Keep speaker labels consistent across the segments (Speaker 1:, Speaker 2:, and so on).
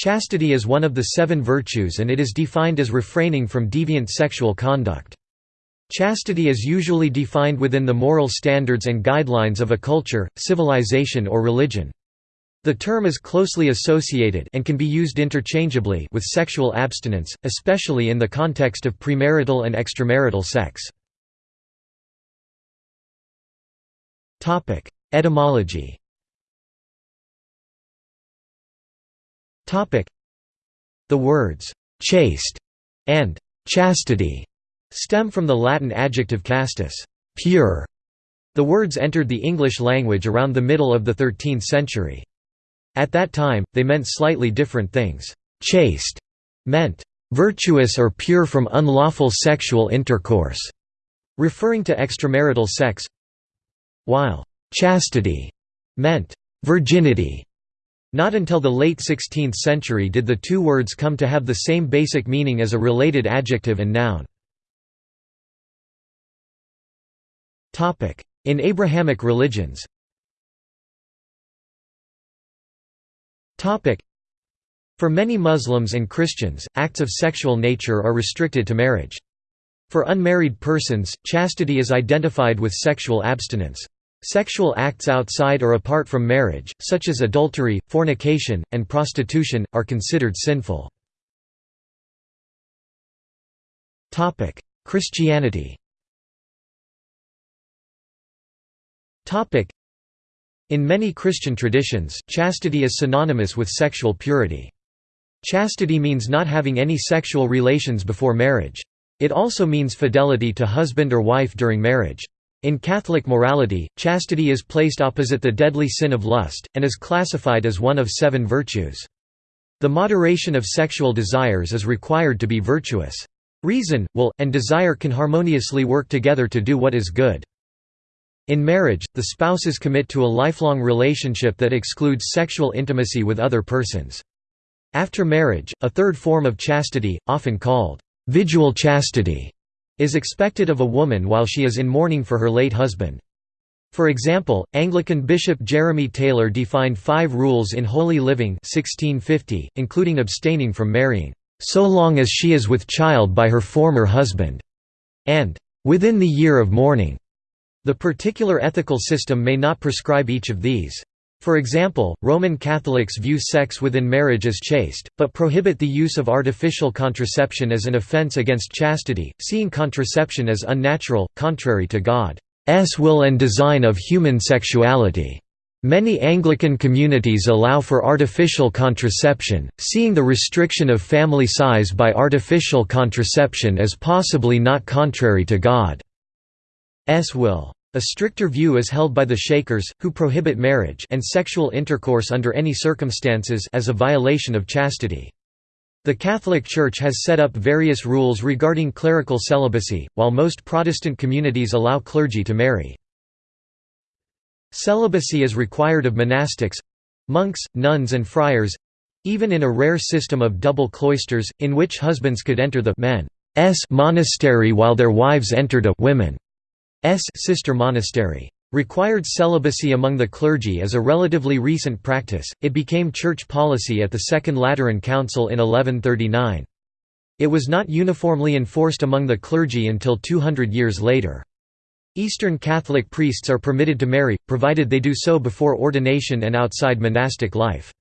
Speaker 1: Chastity is one of the seven virtues and it is defined as refraining from deviant sexual conduct. Chastity is usually defined within the moral standards and guidelines of a culture, civilization or religion. The term is closely associated and can be used interchangeably with sexual abstinence, especially in the context of premarital and extramarital sex. Etymology The words «chaste» and «chastity» stem from the Latin adjective castus pure". The words entered the English language around the middle of the 13th century. At that time, they meant slightly different things. Chaste meant virtuous or pure from unlawful sexual intercourse, referring to extramarital sex, while chastity meant virginity. Not until the late 16th century did the two words come to have the same basic meaning as a related adjective and noun. In Abrahamic religions For many Muslims and Christians, acts of sexual nature are restricted to marriage. For unmarried persons, chastity is identified with sexual abstinence. Sexual acts outside or apart from marriage, such as adultery, fornication, and prostitution, are considered sinful. Christianity In many Christian traditions, chastity is synonymous with sexual purity. Chastity means not having any sexual relations before marriage. It also means fidelity to husband or wife during marriage. In Catholic morality, chastity is placed opposite the deadly sin of lust, and is classified as one of seven virtues. The moderation of sexual desires is required to be virtuous. Reason, will, and desire can harmoniously work together to do what is good. In marriage, the spouses commit to a lifelong relationship that excludes sexual intimacy with other persons. After marriage, a third form of chastity, often called «vidual chastity», is expected of a woman while she is in mourning for her late husband. For example, Anglican Bishop Jeremy Taylor defined five rules in Holy Living 1650, including abstaining from marrying, "...so long as she is with child by her former husband", and "...within the year of mourning". The particular ethical system may not prescribe each of these. For example, Roman Catholics view sex within marriage as chaste, but prohibit the use of artificial contraception as an offense against chastity, seeing contraception as unnatural, contrary to God's will and design of human sexuality. Many Anglican communities allow for artificial contraception, seeing the restriction of family size by artificial contraception as possibly not contrary to God's will. A stricter view is held by the Shakers, who prohibit marriage and sexual intercourse under any circumstances as a violation of chastity. The Catholic Church has set up various rules regarding clerical celibacy, while most Protestant communities allow clergy to marry. Celibacy is required of monastics—monks, nuns and friars—even in a rare system of double cloisters, in which husbands could enter the men's monastery while their wives entered a women's sister monastery. Required celibacy among the clergy is a relatively recent practice, it became church policy at the Second Lateran Council in 1139. It was not uniformly enforced among the clergy until 200 years later. Eastern Catholic priests are permitted to marry, provided they do so before ordination and outside monastic life.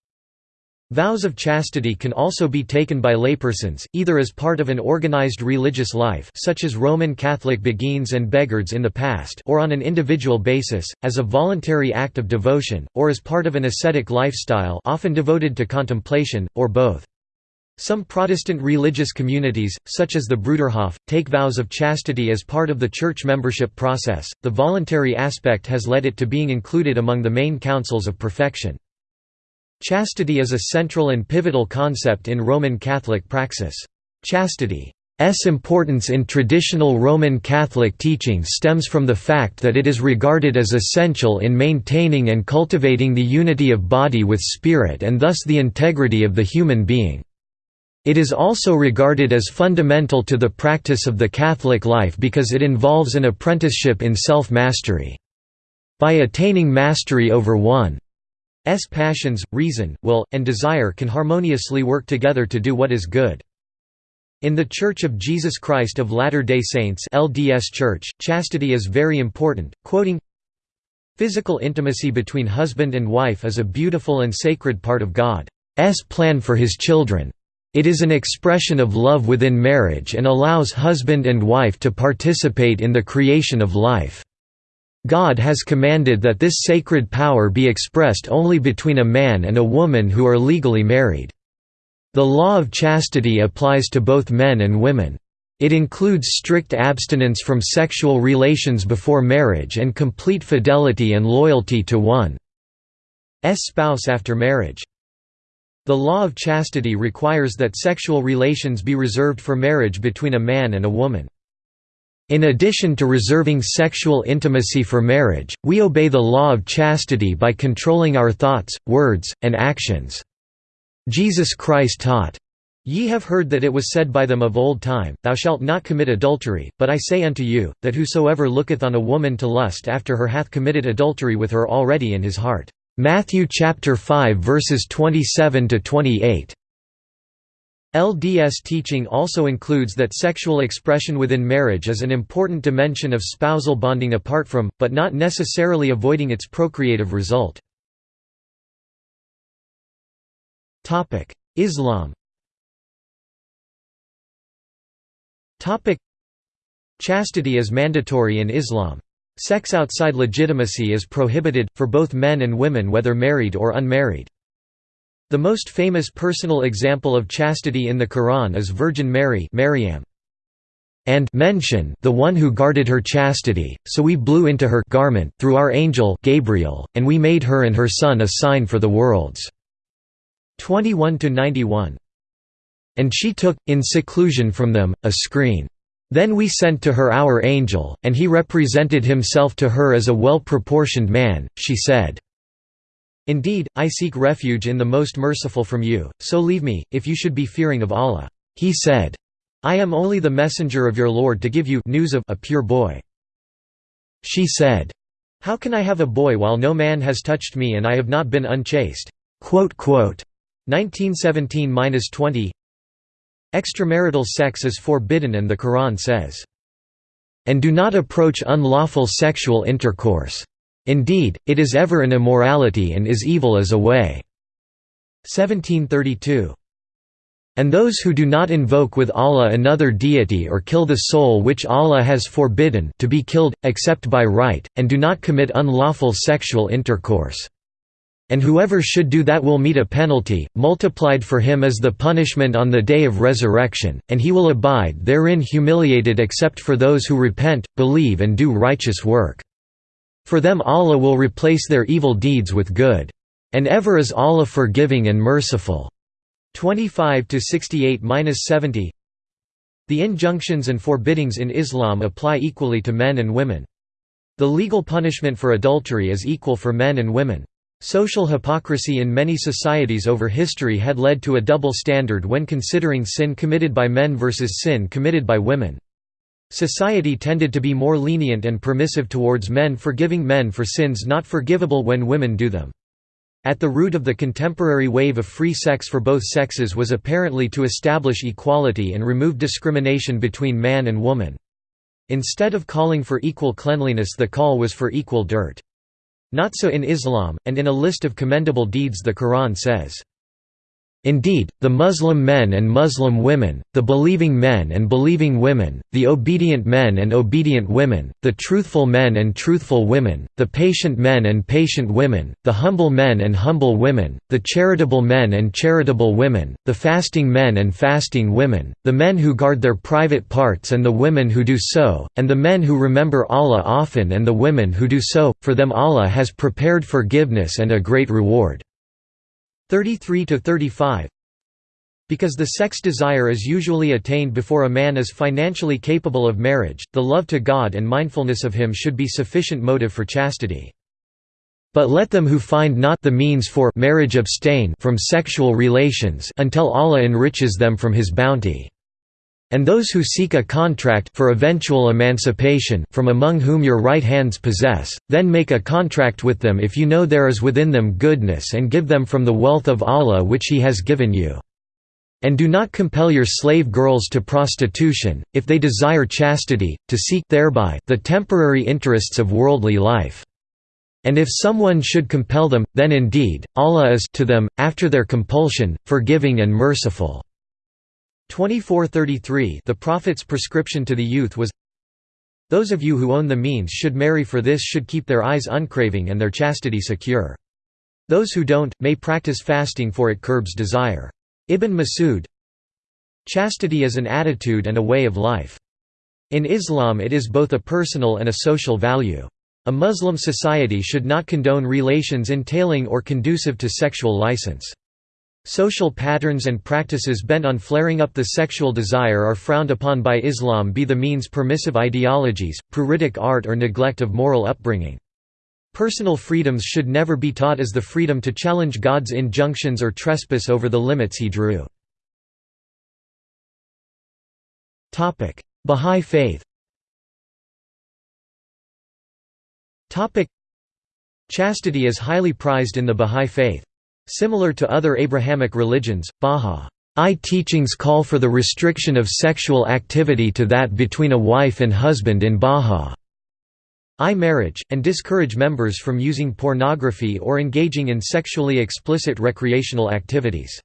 Speaker 1: Vows of chastity can also be taken by laypersons, either as part of an organized religious life such as Roman Catholic beguines and beghards in the past or on an individual basis, as a voluntary act of devotion, or as part of an ascetic lifestyle often devoted to contemplation, or both. Some Protestant religious communities, such as the Bruderhof, take vows of chastity as part of the church membership process. The voluntary aspect has led it to being included among the main counsels of perfection. Chastity is a central and pivotal concept in Roman Catholic praxis. Chastity's importance in traditional Roman Catholic teaching stems from the fact that it is regarded as essential in maintaining and cultivating the unity of body with spirit and thus the integrity of the human being. It is also regarded as fundamental to the practice of the Catholic life because it involves an apprenticeship in self-mastery. By attaining mastery over one passions, reason, will, and desire can harmoniously work together to do what is good. In the Church of Jesus Christ of Latter-day Saints LDS Church, chastity is very important, quoting, Physical intimacy between husband and wife is a beautiful and sacred part of God's plan for his children. It is an expression of love within marriage and allows husband and wife to participate in the creation of life. God has commanded that this sacred power be expressed only between a man and a woman who are legally married. The law of chastity applies to both men and women. It includes strict abstinence from sexual relations before marriage and complete fidelity and loyalty to one's spouse after marriage. The law of chastity requires that sexual relations be reserved for marriage between a man and a woman. In addition to reserving sexual intimacy for marriage, we obey the law of chastity by controlling our thoughts, words, and actions. Jesus Christ taught, Ye have heard that it was said by them of old time, Thou shalt not commit adultery, but I say unto you, that whosoever looketh on a woman to lust after her hath committed adultery with her already in his heart. Matthew chapter 5 verses 27 to 28. LDS teaching also includes that sexual expression within marriage is an important dimension of spousal bonding apart from, but not necessarily avoiding its procreative result. Islam Chastity is mandatory in Islam. Sex outside legitimacy is prohibited, for both men and women whether married or unmarried. The most famous personal example of chastity in the Quran is Virgin Mary Maryam. And mention the one who guarded her chastity, so we blew into her garment through our angel Gabriel, and we made her and her son a sign for the worlds. 21–91. And she took, in seclusion from them, a screen. Then we sent to her our angel, and he represented himself to her as a well-proportioned man, she said. Indeed, I seek refuge in the most merciful from you, so leave me, if you should be fearing of Allah. He said, I am only the messenger of your Lord to give you news of a pure boy. She said, How can I have a boy while no man has touched me and I have not been unchaste? 1917–20 Extramarital sex is forbidden and the Quran says, "...and do not approach unlawful sexual intercourse. Indeed, it is ever an immorality and is evil as a way." 1732. And those who do not invoke with Allah another deity or kill the soul which Allah has forbidden to be killed, except by right, and do not commit unlawful sexual intercourse and whoever should do that will meet a penalty, multiplied for him as the punishment on the day of resurrection, and he will abide therein humiliated except for those who repent, believe and do righteous work. For them Allah will replace their evil deeds with good. And ever is Allah forgiving and merciful. 25 to 68-70 The injunctions and forbiddings in Islam apply equally to men and women. The legal punishment for adultery is equal for men and women. Social hypocrisy in many societies over history had led to a double standard when considering sin committed by men versus sin committed by women. Society tended to be more lenient and permissive towards men forgiving men for sins not forgivable when women do them. At the root of the contemporary wave of free sex for both sexes was apparently to establish equality and remove discrimination between man and woman. Instead of calling for equal cleanliness the call was for equal dirt. Not so in Islam, and in a list of commendable deeds the Quran says, Indeed, the Muslim men and Muslim women, the believing men and believing women, the obedient men and obedient women, the truthful men and truthful women, the patient men and patient women, the humble men and humble women, the charitable men and charitable women, the fasting men and fasting women, the men who guard their private parts and the women who do so, and the men who remember Allah often and the women who do so, for them Allah has prepared forgiveness and a great reward. 33 to 35 because the sex desire is usually attained before a man is financially capable of marriage, the love to God and mindfulness of Him should be sufficient motive for chastity. But let them who find not the means for marriage abstain from sexual relations until Allah enriches them from His bounty. And those who seek a contract for eventual emancipation from among whom your right hands possess, then make a contract with them if you know there is within them goodness and give them from the wealth of Allah which He has given you. And do not compel your slave girls to prostitution, if they desire chastity, to seek thereby the temporary interests of worldly life. And if someone should compel them, then indeed, Allah is to them, after their compulsion, forgiving and merciful. 2433 The Prophet's prescription to the youth was Those of you who own the means should marry for this should keep their eyes uncraving and their chastity secure. Those who don't, may practice fasting for it curbs desire. Ibn Masud Chastity is an attitude and a way of life. In Islam it is both a personal and a social value. A Muslim society should not condone relations entailing or conducive to sexual license. Social patterns and practices bent on flaring up the sexual desire are frowned upon by Islam be the means permissive ideologies, pruritic art or neglect of moral upbringing. Personal freedoms should never be taught as the freedom to challenge God's injunctions or trespass over the limits he drew. Bahá'í faith Chastity is highly prized in the Bahá'í faith. Similar to other Abrahamic religions, Bahá'í teachings call for the restriction of sexual activity to that between a wife and husband in Bahá'í marriage, and discourage members from using pornography or engaging in sexually explicit recreational activities.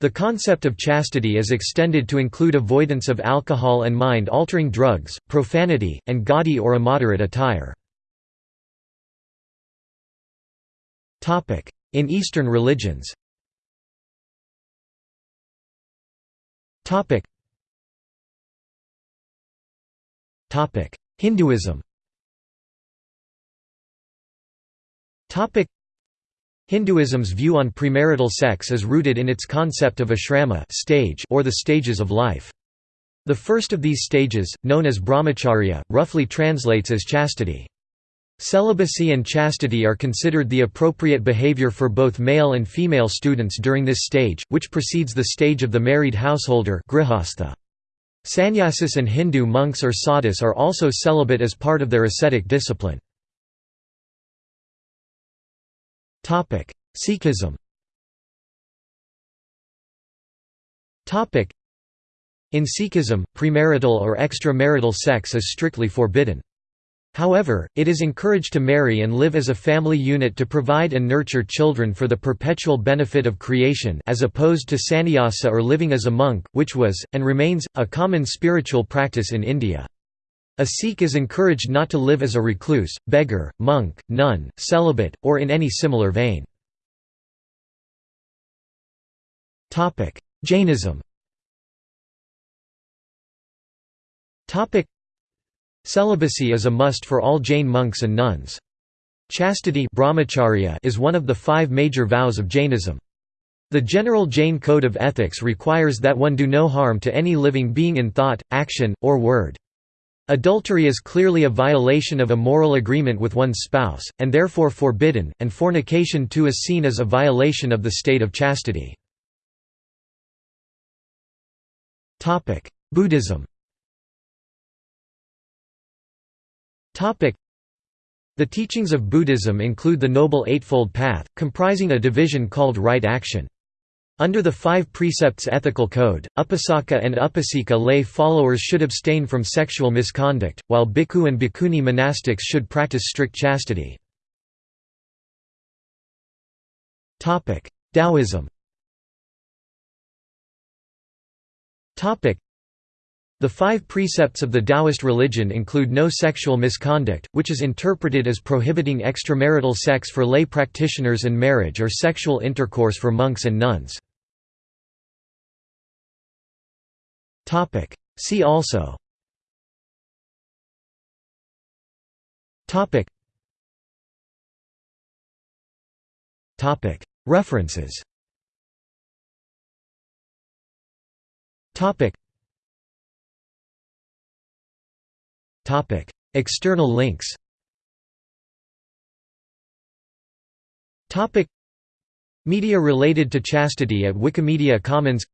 Speaker 1: The concept of chastity is extended to include avoidance of alcohol and mind-altering drugs, profanity, and gaudy or immoderate attire. In Eastern religions. Hinduism. Hinduism's view on premarital sex is rooted in its concept of ashrama stage or the stages of life. The first of these stages, known as brahmacharya, roughly translates as chastity. Celibacy and chastity are considered the appropriate behavior for both male and female students during this stage, which precedes the stage of the married householder. Sannyasis and Hindu monks or sadhus are also celibate as part of their ascetic discipline. Sikhism In Sikhism, premarital or extramarital sex is strictly forbidden. However, it is encouraged to marry and live as a family unit to provide and nurture children for the perpetual benefit of creation as opposed to sannyasa or living as a monk, which was, and remains, a common spiritual practice in India. A Sikh is encouraged not to live as a recluse, beggar, monk, nun, celibate, or in any similar vein. Jainism Celibacy is a must for all Jain monks and nuns. Chastity brahmacharya is one of the five major vows of Jainism. The general Jain code of ethics requires that one do no harm to any living being in thought, action, or word. Adultery is clearly a violation of a moral agreement with one's spouse, and therefore forbidden, and fornication too is seen as a violation of the state of chastity. Buddhism The teachings of Buddhism include the Noble Eightfold Path, comprising a division called right action. Under the five precepts ethical code, upasaka and upasika lay followers should abstain from sexual misconduct, while bhikkhu and bhikkhuni monastics should practice strict chastity. Taoism the five precepts of the Taoist religion include no sexual misconduct, which is interpreted as prohibiting extramarital sex for lay practitioners and marriage or sexual intercourse for monks and nuns. See also. References External links Media related to chastity at Wikimedia Commons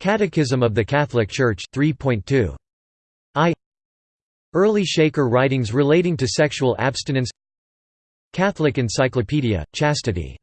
Speaker 1: Catechism of the Catholic Church, 3.2. I. Early Shaker writings relating to sexual abstinence Catholic Encyclopedia, Chastity